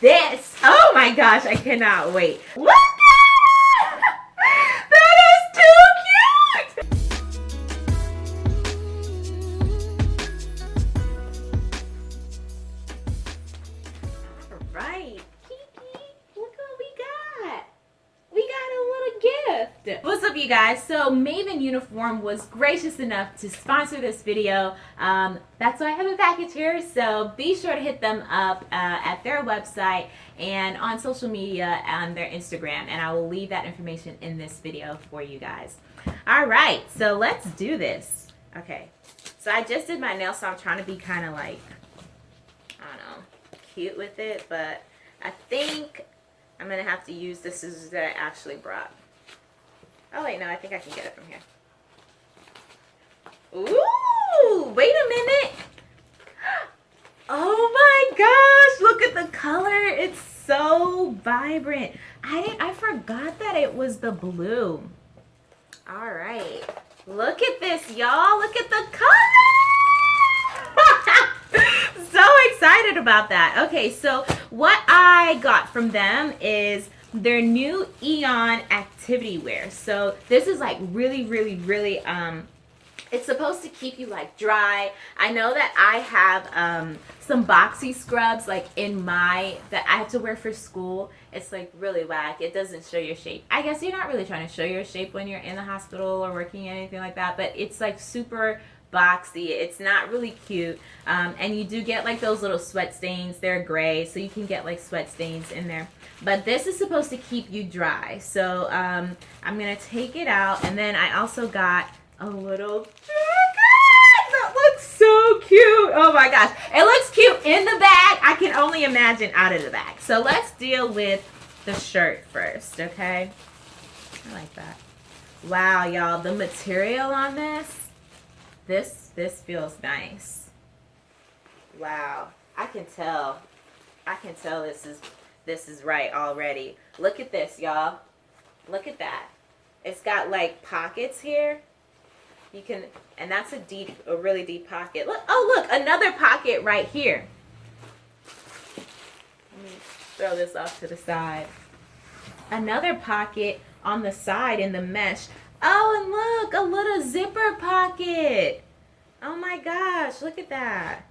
this. Oh my gosh, I cannot wait. Look! You guys? So Maevn Uniform was gracious enough to sponsor this video. Um, that's why I have a package here. So be sure to hit them up uh, at their website and on social media on their Instagram. And I will leave that information in this video for you guys. All right, so let's do this. Okay, so I just did my nails, so I'm trying to be kind of like, I don't know, cute with it. But I think I'm going to have to use the scissors that I actually brought. Oh, wait, no, I think I can get it from here. Ooh, wait a minute. Oh my gosh, look at the color. It's so vibrant. I I forgot that it was the blue. All right, look at this, y'all. Look at the color. so excited about that. Okay, so what I got from them is their new Eon activity wear. So this is like really, really, really, um, it's supposed to keep you like dry. I know that I have um, some boxy scrubs like in my, that I have to wear for school. It's like really whack. It doesn't show your shape. I guess you're not really trying to show your shape when you're in the hospital or working anything like that, but it's like super boxy. It's not really cute. Um, and you do get like those little sweat stains. They're gray, so you can get like sweat stains in there. But this is supposed to keep you dry. So um, I'm going to take it out. And then I also got a little. That looks so cute. Oh my gosh. It looks cute in the bag. I can only imagine out of the bag. So let's deal with the shirt first, okay? I like that. Wow, y'all. The material on this this this feels nice. Wow. I can tell. I can tell this is this is right already. Look at this, y'all. Look at that. It's got like pockets here. You can and that's a deep a really deep pocket. Look, oh look, another pocket right here. Let me throw this off to the side. Another pocket on the side in the mesh. Oh, and look, a little zipper pocket. Oh my gosh, look at that.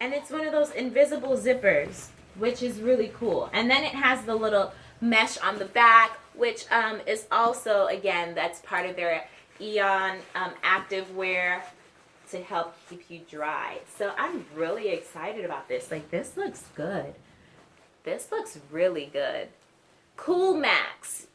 And it's one of those invisible zippers, which is really cool. And then it has the little mesh on the back, which um, is also, again, that's part of their Eon um, active wear to help keep you dry. So I'm really excited about this. Like, this looks good. This looks really good. Cool Max.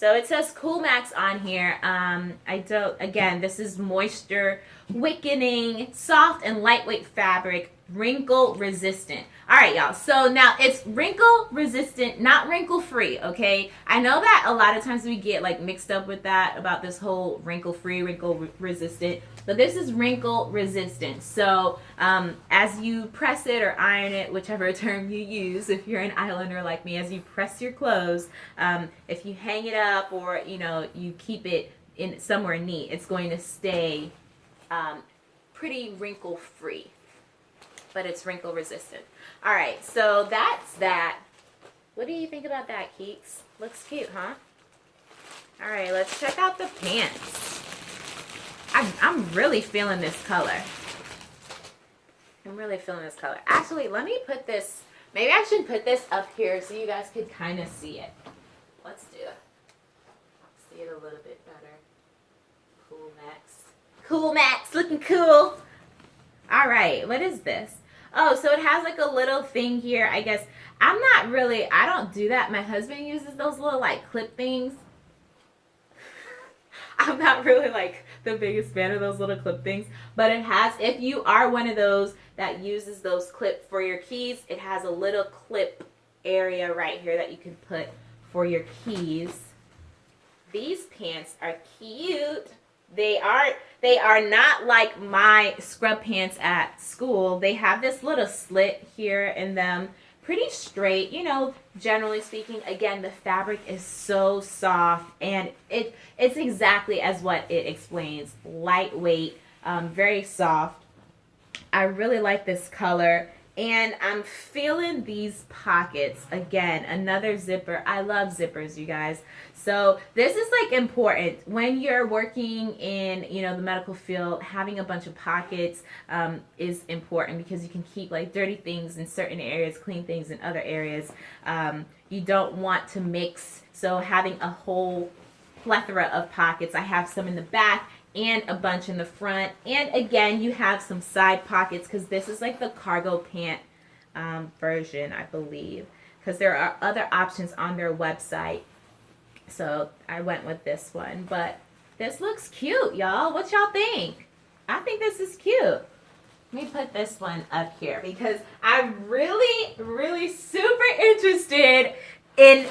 So it says Cool Max on here. Um, I don't, again, this is moisture wickening, soft and lightweight fabric, wrinkle resistant. All right, y'all. So now it's wrinkle resistant, not wrinkle free, okay? I know that a lot of times we get like mixed up with that about this whole wrinkle free, wrinkle re resistant, but this is wrinkle resistant. So um, as you press it or iron it, whichever term you use, if you're an islander like me, as you press your clothes, um, if you hang it up or, you know, you keep it in somewhere neat, it's going to stay um, pretty wrinkle free but it's wrinkle resistant. All right, so that's that. What do you think about that, Keeks? Looks cute, huh? All right, let's check out the pants. I'm, I'm really feeling this color. I'm really feeling this color. Actually, let me put this, maybe I should put this up here so you guys could kind of see it. Let's do it. See it a little bit better. Cool Max. Cool Max, looking cool. All right, what is this? Oh, so it has like a little thing here. I guess I'm not really, I don't do that. My husband uses those little like clip things. I'm not really like the biggest fan of those little clip things, but it has, if you are one of those that uses those clip for your keys, it has a little clip area right here that you can put for your keys. These pants are cute. They aren't they are not like my scrub pants at school. They have this little slit here in them. Pretty straight, you know, generally speaking. Again, the fabric is so soft and it it's exactly as what it explains. Lightweight, um, very soft. I really like this color. And I'm feeling these pockets. Again, another zipper. I love zippers, you guys. So this is like important when you're working in, you know, the medical field, having a bunch of pockets um, is important because you can keep like dirty things in certain areas, clean things in other areas. Um, you don't want to mix. So having a whole plethora of pockets. I have some in the back and a bunch in the front. And again, you have some side pockets because this is like the cargo pant um, version, I believe. Because there are other options on their website. So I went with this one. But this looks cute, y'all. What y'all think? I think this is cute. Let me put this one up here because I'm really, really super interested in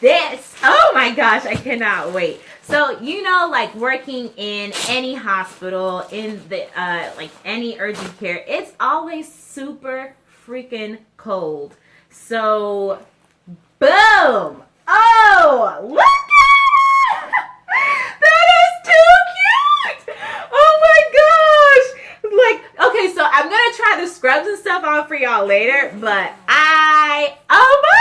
this. Oh my gosh, I cannot wait. So, you know, like working in any hospital, in the, uh, like any urgent care, it's always super freaking cold. So, boom. Oh, look at That is too cute. Oh my gosh. Like, okay, so I'm going to try the scrubs and stuff on for y'all later, but I, oh my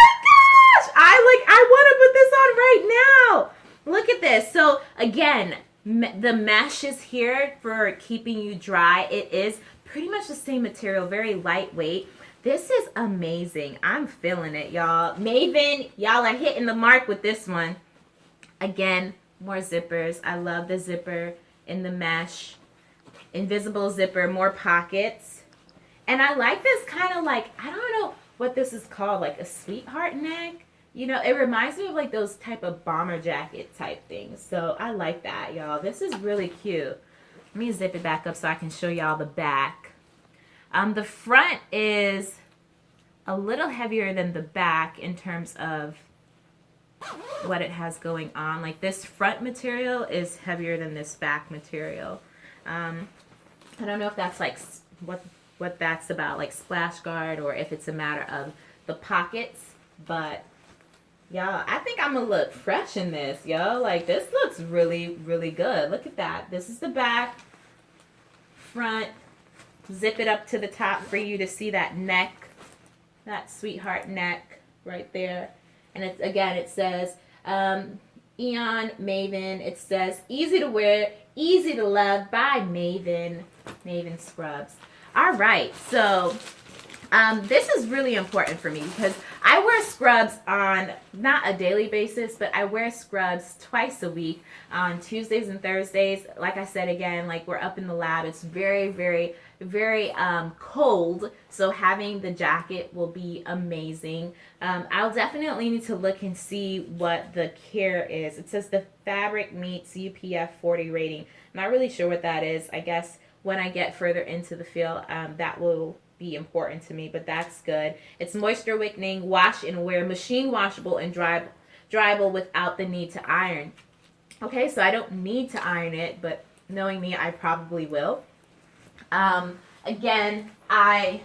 on right now. Look at this. So again, the mesh is here for keeping you dry. It is pretty much the same material, very lightweight. This is amazing. I'm feeling it, y'all. Maevn, y'all are hitting the mark with this one. Again, more zippers. I love the zipper in the mesh. Invisible zipper, more pockets. And I like this kind of like, I don't know what this is called, like a sweetheart neck. You know, it reminds me of like those type of bomber jacket type things. So I like that, y'all. This is really cute. Let me zip it back up so I can show y'all the back. Um, the front is a little heavier than the back in terms of what it has going on. Like this front material is heavier than this back material. Um, I don't know if that's like what what that's about, like splash guard, or if it's a matter of the pockets, but Y'all, I think I'm gonna look fresh in this, yo. Like, this looks really, really good. Look at that. This is the back, front. Zip it up to the top for you to see that neck, that sweetheart neck right there. And it's again, it says um, Eon Maevn. It says easy to wear, easy to love by Maevn, Maevn Scrubs. All right, so um, this is really important for me because I wear scrubs on not a daily basis, but I wear scrubs twice a week on Tuesdays and Thursdays. Like I said again, like we're up in the lab. It's very, very, very um, cold. So having the jacket will be amazing. Um, I'll definitely need to look and see what the care is. It says the fabric meets UPF 40 rating. Not really sure what that is. I guess when I get further into the field, um, that will be important to me, but that's good. It's moisture wicking, wash and wear, machine washable and dry, dryable without the need to iron. Okay, so I don't need to iron it, but knowing me, I probably will. Um, again, I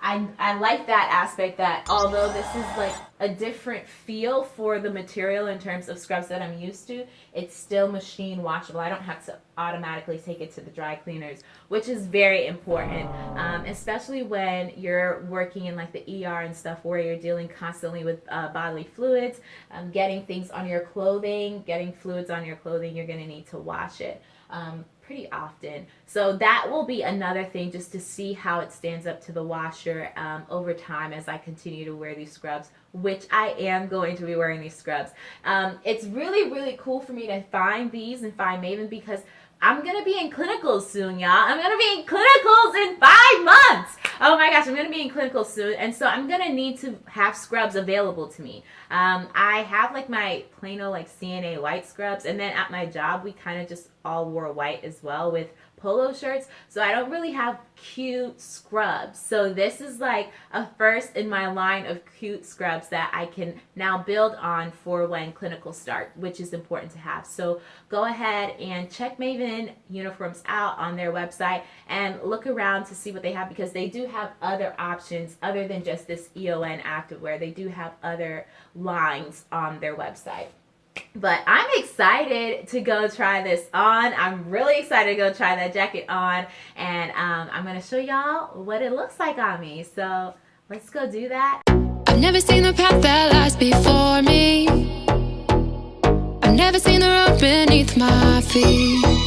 I, I like that aspect that although this is like a different feel for the material in terms of scrubs that I'm used to, it's still machine washable. I don't have to automatically take it to the dry cleaners, which is very important, um, especially when you're working in like the ER and stuff where you're dealing constantly with uh, bodily fluids, um, getting things on your clothing, getting fluids on your clothing, you're going to need to wash it. Um, pretty often. So that will be another thing just to see how it stands up to the washer um, over time as I continue to wear these scrubs, which I am going to be wearing these scrubs. Um, it's really, really cool for me to find these and find Maevn because I'm going to be in clinicals soon, y'all. I'm going to be in clinicals in five months. Oh my gosh, I'm going to be in clinicals soon. And so I'm going to need to have scrubs available to me. Um, I have like my plain old like CNA white scrubs. And then at my job, we kind of just all wore white as well with polo shirts. So I don't really have cute scrubs. So this is like a first in my line of cute scrubs that I can now build on for when clinical start, which is important to have. So go ahead and check Maevn uniforms out on their website and look around to see what they have because they do have other options other than just this EON activewear. They do have other lines on their website. But I'm excited to go try this on. I'm really excited to go try that jacket on. And um, I'm to show y'all what it looks like on me. So let's go do that. I've never seen the path that lies before me. I've never seen the road beneath my feet.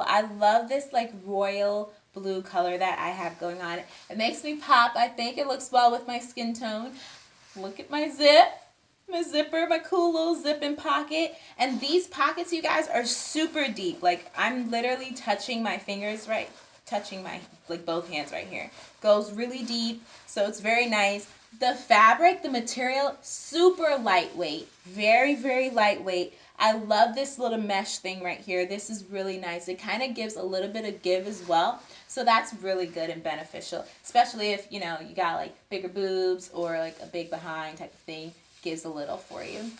I love this like royal blue color that I have going on. It makes me pop. I think it looks well with my skin tone. Look at my zip. My zipper, my cool little zipping pocket. And these pockets, you guys, are super deep. Like, I'm literally touching my fingers right, touching my, like, both hands right here. Goes really deep, so it's very nice. The fabric, the material, super lightweight. Very, very lightweight. I love this little mesh thing right here. This is really nice. It kind of gives a little bit of give as well. So that's really good and beneficial, especially if, you know, you got like bigger boobs or like a big behind type of thing. Gives a little for you.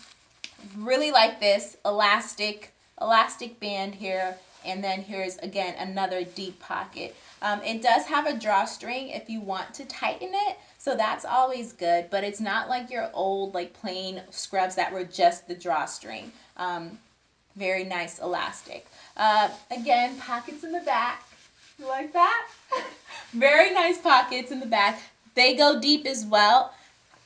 Really like this elastic, elastic band here. And then here's, again, another deep pocket. Um, it does have a drawstring if you want to tighten it. So that's always good, but it's not like your old like plain scrubs that were just the drawstring. Um, very nice elastic. Uh, again, pockets in the back. You like that? very nice pockets in the back. They go deep as well,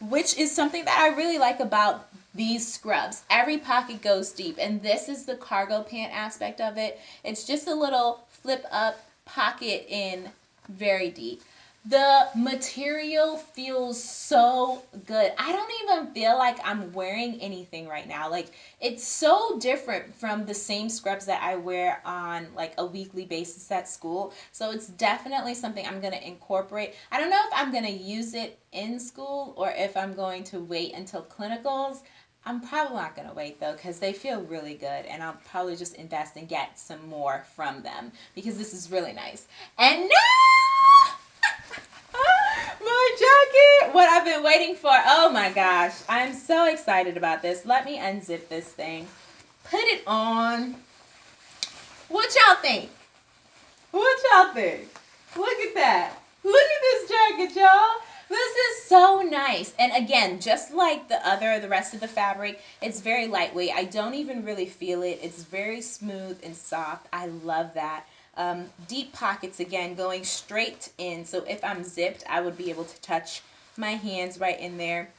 which is something that I really like about these scrubs. Every pocket goes deep, and this is the cargo pant aspect of it. It's just a little flip up pocket in very deep. The material feels so good. I don't even feel like I'm wearing anything right now. Like it's so different from the same scrubs that I wear on like a weekly basis at school. So it's definitely something I'm going to incorporate. I don't know if I'm going to use it in school or if I'm going to wait until clinicals. I'm probably not going to wait though because they feel really good and I'll probably just invest and get some more from them because this is really nice. And now my jacket, what I've been waiting for. Oh my gosh, I'm so excited about this. Let me unzip this thing. Put it on. What y'all think? What y'all think? Look at that. Look at this jacket, y'all. This is so nice. And again, just like the other, the rest of the fabric, it's very lightweight. I don't even really feel it. It's very smooth and soft. I love that. Um, deep pockets again going straight in. So if I'm zipped, I would be able to touch my hands right in there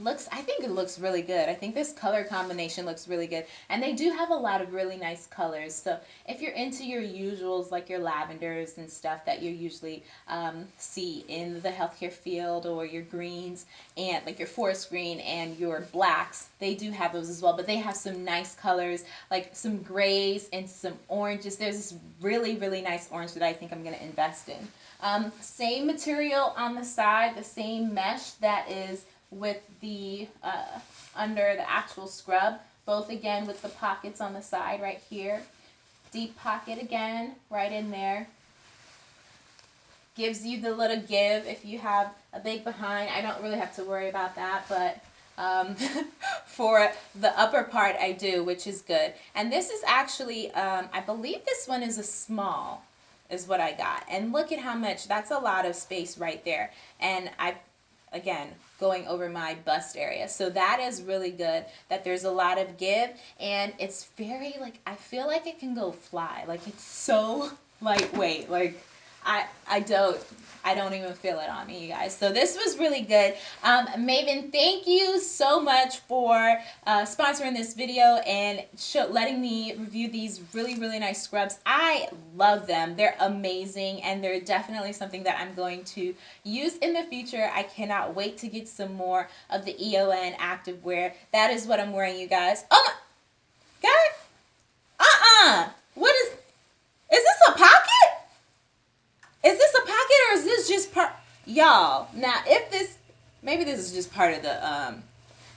looks I think it looks really good. I think this color combination looks really good. And they do have a lot of really nice colors. So if you're into your usuals like your lavenders and stuff that you usually um, see in the healthcare field or your greens and like your forest green and your blacks, they do have those as well. But they have some nice colors like some grays and some oranges. There's this really, really nice orange that I think I'm going to invest in. Um, same material on the side, the same mesh that is with the uh, under the actual scrub. Both again with the pockets on the side right here. Deep pocket again, right in there. Gives you the little give if you have a big behind. I don't really have to worry about that, but um, for the upper part I do, which is good. And this is actually, um, I believe this one is a small is what I got. And look at how much, that's a lot of space right there. And I again, going over my bust area. So that is really good that there's a lot of give and it's very like, I feel like it can go fly. Like it's so lightweight. Like I, I don't, I don't even feel it on me, you guys. So this was really good. Um, Maevn, thank you so much for uh, sponsoring this video and letting me review these really, really nice scrubs. I love them. They're amazing and they're definitely something that I'm going to use in the future. I cannot wait to get some more of the EON activewear. That is what I'm wearing, you guys. Oh my, guys, uh-uh. What is, is this a pocket? Is this a pocket or is this just part? Y'all, now if this, maybe this is just part of the, um,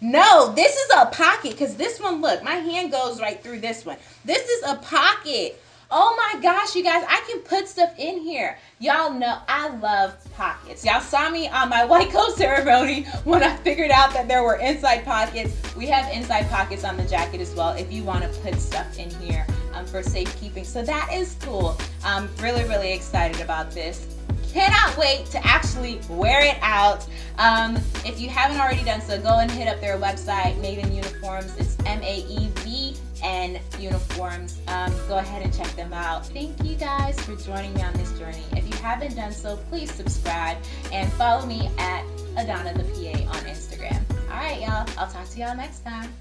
no, this is a pocket because this one, look, my hand goes right through this one. This is a pocket. Oh my gosh, you guys, I can put stuff in here. Y'all know I love pockets. Y'all saw me on my white coat ceremony when I figured out that there were inside pockets. We have inside pockets on the jacket as well if you want to put stuff in here um, for safekeeping. So that is cool. I'm really, really excited about this cannot wait to actually wear it out. Um, if you haven't already done so, go and hit up their website, Maevn Uniforms. It's M-A-E-V-N Uniforms. Um, go ahead and check them out. Thank you guys for joining me on this journey. If you haven't done so, please subscribe and follow me at Adana the PA on Instagram. All right, y'all. I'll talk to y'all next time.